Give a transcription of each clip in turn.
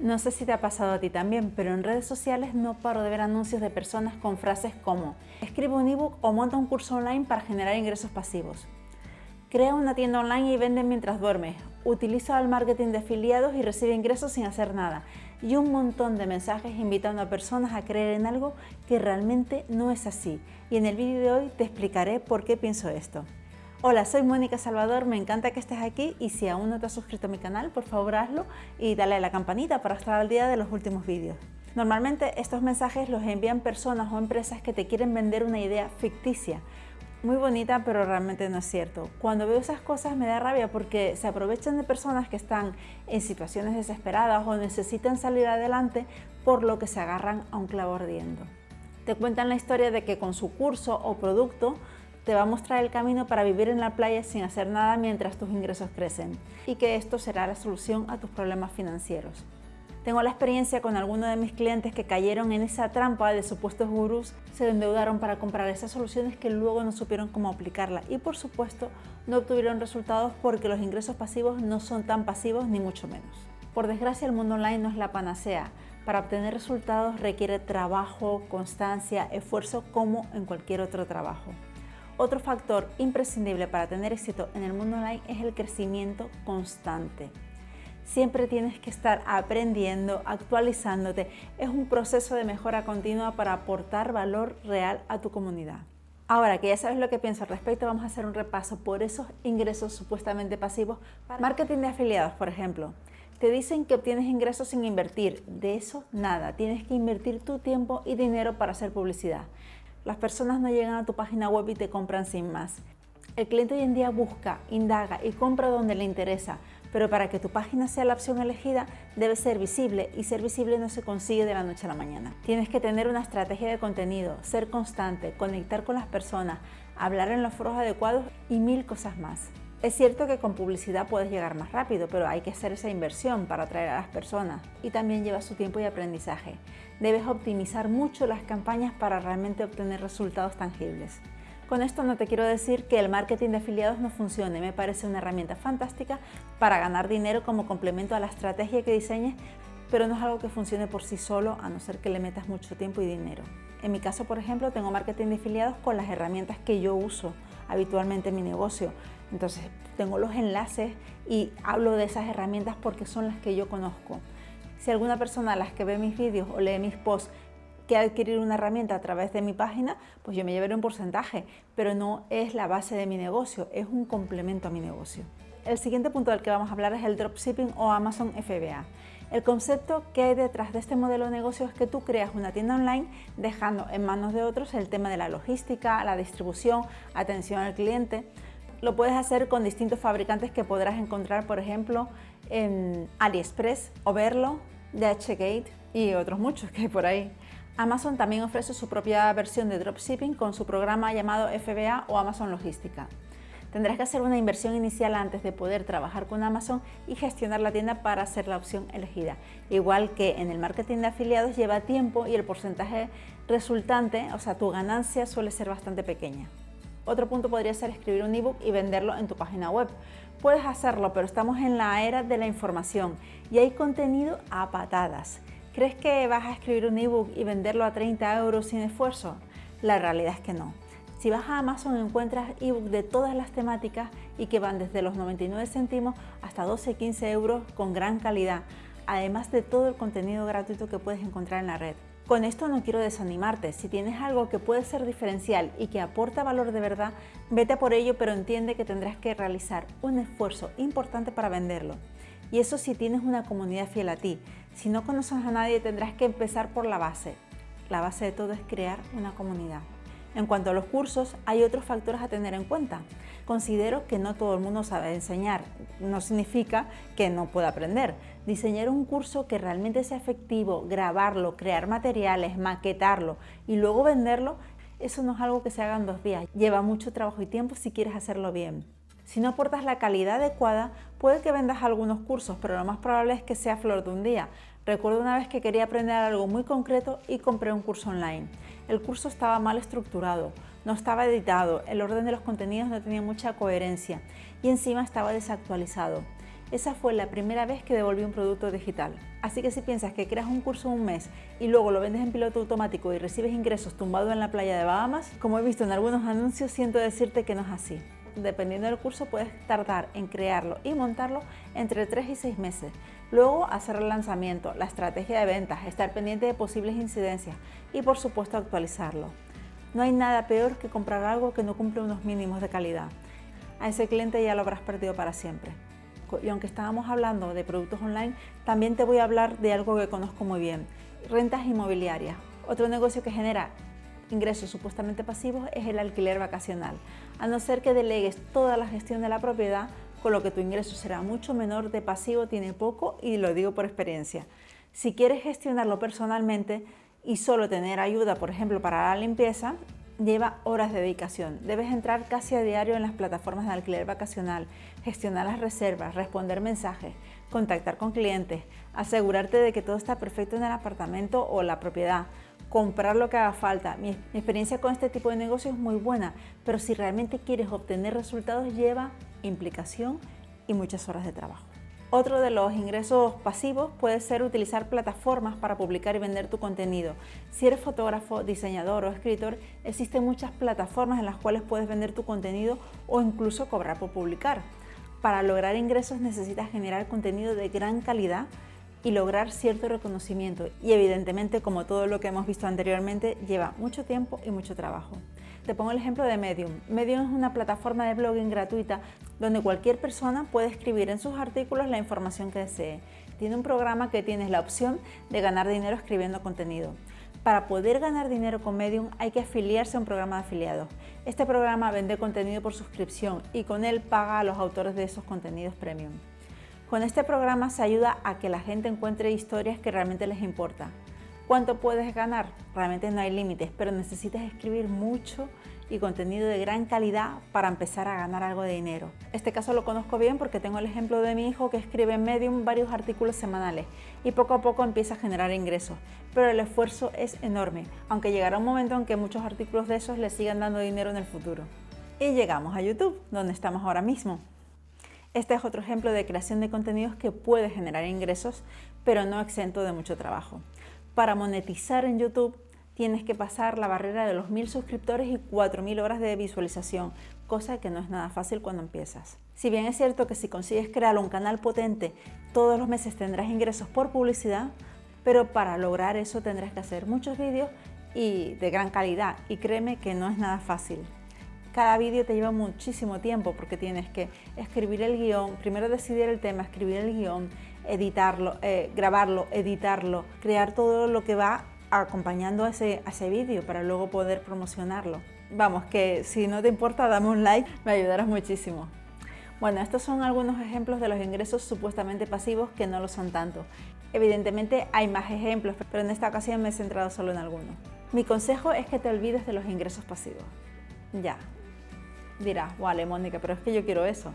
No sé si te ha pasado a ti también, pero en redes sociales no paro de ver anuncios de personas con frases como escribe un ebook o monta un curso online para generar ingresos pasivos. Crea una tienda online y vende mientras duermes. Utiliza el marketing de afiliados y recibe ingresos sin hacer nada. Y un montón de mensajes invitando a personas a creer en algo que realmente no es así. Y en el vídeo de hoy te explicaré por qué pienso esto. Hola, soy Mónica Salvador, me encanta que estés aquí y si aún no te has suscrito a mi canal, por favor hazlo y dale a la campanita para estar al día de los últimos vídeos. Normalmente estos mensajes los envían personas o empresas que te quieren vender una idea ficticia, muy bonita pero realmente no es cierto. Cuando veo esas cosas me da rabia porque se aprovechan de personas que están en situaciones desesperadas o necesitan salir adelante por lo que se agarran a un clavo ardiendo. Te cuentan la historia de que con su curso o producto te va a mostrar el camino para vivir en la playa sin hacer nada mientras tus ingresos crecen y que esto será la solución a tus problemas financieros. Tengo la experiencia con algunos de mis clientes que cayeron en esa trampa de supuestos gurús, se endeudaron para comprar esas soluciones que luego no supieron cómo aplicarla y por supuesto no obtuvieron resultados porque los ingresos pasivos no son tan pasivos ni mucho menos. Por desgracia el mundo online no es la panacea, para obtener resultados requiere trabajo, constancia, esfuerzo como en cualquier otro trabajo. Otro factor imprescindible para tener éxito en el mundo online es el crecimiento constante. Siempre tienes que estar aprendiendo, actualizándote. Es un proceso de mejora continua para aportar valor real a tu comunidad. Ahora que ya sabes lo que pienso al respecto, vamos a hacer un repaso por esos ingresos supuestamente pasivos. Para marketing de afiliados, por ejemplo. Te dicen que obtienes ingresos sin invertir. De eso, nada. Tienes que invertir tu tiempo y dinero para hacer publicidad. Las personas no llegan a tu página web y te compran sin más. El cliente hoy en día busca, indaga y compra donde le interesa, pero para que tu página sea la opción elegida debe ser visible y ser visible no se consigue de la noche a la mañana. Tienes que tener una estrategia de contenido, ser constante, conectar con las personas, hablar en los foros adecuados y mil cosas más. Es cierto que con publicidad puedes llegar más rápido, pero hay que hacer esa inversión para atraer a las personas y también lleva su tiempo y aprendizaje. Debes optimizar mucho las campañas para realmente obtener resultados tangibles. Con esto no te quiero decir que el marketing de afiliados no funcione, me parece una herramienta fantástica para ganar dinero como complemento a la estrategia que diseñes, pero no es algo que funcione por sí solo a no ser que le metas mucho tiempo y dinero. En mi caso, por ejemplo, tengo marketing de afiliados con las herramientas que yo uso habitualmente en mi negocio. Entonces, tengo los enlaces y hablo de esas herramientas porque son las que yo conozco. Si alguna persona a las que ve mis vídeos o lee mis posts quiere adquirir una herramienta a través de mi página, pues yo me llevaré un porcentaje, pero no es la base de mi negocio, es un complemento a mi negocio. El siguiente punto del que vamos a hablar es el dropshipping o Amazon FBA. El concepto que hay detrás de este modelo de negocio es que tú creas una tienda online dejando en manos de otros el tema de la logística, la distribución, atención al cliente. Lo puedes hacer con distintos fabricantes que podrás encontrar, por ejemplo, en AliExpress, Overlo, DHgate y otros muchos que hay por ahí. Amazon también ofrece su propia versión de dropshipping con su programa llamado FBA o Amazon Logística. Tendrás que hacer una inversión inicial antes de poder trabajar con Amazon y gestionar la tienda para ser la opción elegida. Igual que en el marketing de afiliados lleva tiempo y el porcentaje resultante, o sea, tu ganancia suele ser bastante pequeña. Otro punto podría ser escribir un ebook y venderlo en tu página web. Puedes hacerlo, pero estamos en la era de la información y hay contenido a patadas. ¿Crees que vas a escribir un ebook y venderlo a 30 euros sin esfuerzo? La realidad es que no. Si vas a Amazon encuentras ebooks de todas las temáticas y que van desde los 99 céntimos hasta 12-15 euros con gran calidad, además de todo el contenido gratuito que puedes encontrar en la red. Con esto no quiero desanimarte, si tienes algo que puede ser diferencial y que aporta valor de verdad, vete por ello pero entiende que tendrás que realizar un esfuerzo importante para venderlo. Y eso si tienes una comunidad fiel a ti. Si no conoces a nadie tendrás que empezar por la base. La base de todo es crear una comunidad. En cuanto a los cursos, hay otros factores a tener en cuenta. Considero que no todo el mundo sabe enseñar, no significa que no pueda aprender. Diseñar un curso que realmente sea efectivo, grabarlo, crear materiales, maquetarlo y luego venderlo, eso no es algo que se haga en dos días. Lleva mucho trabajo y tiempo si quieres hacerlo bien. Si no aportas la calidad adecuada, puede que vendas algunos cursos, pero lo más probable es que sea flor de un día. Recuerdo una vez que quería aprender algo muy concreto y compré un curso online. El curso estaba mal estructurado, no estaba editado, el orden de los contenidos no tenía mucha coherencia y encima estaba desactualizado. Esa fue la primera vez que devolví un producto digital. Así que si piensas que creas un curso un mes y luego lo vendes en piloto automático y recibes ingresos tumbado en la playa de Bahamas, como he visto en algunos anuncios, siento decirte que no es así. Dependiendo del curso puedes tardar en crearlo y montarlo entre 3 y 6 meses. Luego hacer el lanzamiento, la estrategia de ventas, estar pendiente de posibles incidencias y por supuesto actualizarlo. No hay nada peor que comprar algo que no cumple unos mínimos de calidad. A ese cliente ya lo habrás perdido para siempre. Y aunque estábamos hablando de productos online, también te voy a hablar de algo que conozco muy bien, rentas inmobiliarias. Otro negocio que genera ingresos supuestamente pasivos es el alquiler vacacional. A no ser que delegues toda la gestión de la propiedad, con lo que tu ingreso será mucho menor, de pasivo tiene poco y lo digo por experiencia. Si quieres gestionarlo personalmente y solo tener ayuda, por ejemplo, para la limpieza, lleva horas de dedicación. Debes entrar casi a diario en las plataformas de alquiler vacacional, gestionar las reservas, responder mensajes, contactar con clientes, asegurarte de que todo está perfecto en el apartamento o la propiedad, comprar lo que haga falta. Mi, experiencia con este tipo de negocio es muy buena, pero si realmente quieres obtener resultados lleva implicación y muchas horas de trabajo. Otro de los ingresos pasivos puede ser utilizar plataformas para publicar y vender tu contenido. Si eres fotógrafo, diseñador o escritor, existen muchas plataformas en las cuales puedes vender tu contenido o incluso cobrar por publicar. Para lograr ingresos necesitas generar contenido de gran calidad y lograr cierto reconocimiento y evidentemente como todo lo que hemos visto anteriormente lleva mucho tiempo y mucho trabajo. Te pongo el ejemplo de Medium. Medium es una plataforma de blogging gratuita donde cualquier persona puede escribir en sus artículos la información que desee. Tiene un programa que tienes la opción de ganar dinero escribiendo contenido. Para poder ganar dinero con Medium hay que afiliarse a un programa de afiliados. Este programa vende contenido por suscripción y con él paga a los autores de esos contenidos premium. Con este programa se ayuda a que la gente encuentre historias que realmente les importa. ¿Cuánto puedes ganar? Realmente no hay límites, pero necesitas escribir mucho y contenido de gran calidad para empezar a ganar algo de dinero. Este caso lo conozco bien porque tengo el ejemplo de mi hijo que escribe en Medium varios artículos semanales y poco a poco empieza a generar ingresos, pero el esfuerzo es enorme, aunque llegará un momento en que muchos artículos de esos le sigan dando dinero en el futuro. Y llegamos a YouTube, donde estamos ahora mismo. Este es otro ejemplo de creación de contenidos que puede generar ingresos, pero no exento de mucho trabajo. Para monetizar en YouTube tienes que pasar la barrera de los 1000 suscriptores y 4000 horas de visualización, cosa que no es nada fácil cuando empiezas. Si bien es cierto que si consigues crear un canal potente, todos los meses tendrás ingresos por publicidad, pero para lograr eso tendrás que hacer muchos vídeos y de gran calidad y créeme que no es nada fácil. Cada vídeo te lleva muchísimo tiempo porque tienes que escribir el guion, primero decidir el tema, escribir el guion, editarlo, eh, grabarlo, editarlo, crear todo lo que va acompañando a ese, a ese vídeo para luego poder promocionarlo. Vamos, que si no te importa, dame un like, me ayudarás muchísimo. Bueno, estos son algunos ejemplos de los ingresos supuestamente pasivos que no lo son tanto. Evidentemente hay más ejemplos, pero en esta ocasión me he centrado solo en algunos. Mi consejo es que te olvides de los ingresos pasivos. Ya, Dirás, vale Mónica, pero es que yo quiero eso.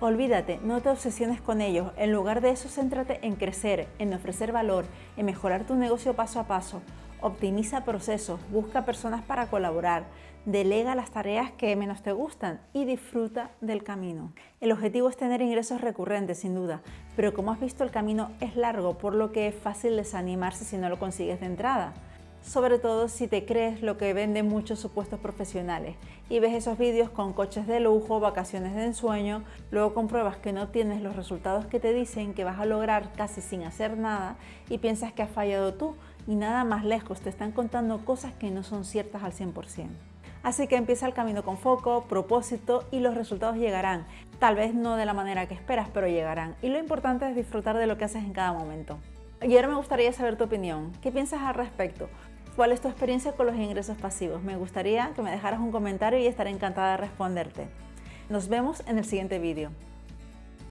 Olvídate, no te obsesiones con ellos. En lugar de eso, céntrate en crecer, en ofrecer valor, en mejorar tu negocio paso a paso. Optimiza procesos, busca personas para colaborar, delega las tareas que menos te gustan y disfruta del camino. El objetivo es tener ingresos recurrentes, sin duda, pero como has visto el camino es largo, por lo que es fácil desanimarse si no lo consigues de entrada sobre todo si te crees lo que venden muchos supuestos profesionales y ves esos vídeos con coches de lujo, vacaciones de ensueño, luego compruebas que no tienes los resultados que te dicen que vas a lograr casi sin hacer nada y piensas que has fallado tú y nada más lejos te están contando cosas que no son ciertas al 100%. Así que empieza el camino con foco, propósito y los resultados llegarán. Tal vez no de la manera que esperas, pero llegarán. Y lo importante es disfrutar de lo que haces en cada momento. Y ahora me gustaría saber tu opinión. ¿Qué piensas al respecto? ¿Cuál es tu experiencia con los ingresos pasivos? Me gustaría que me dejaras un comentario y estaré encantada de responderte. Nos vemos en el siguiente vídeo.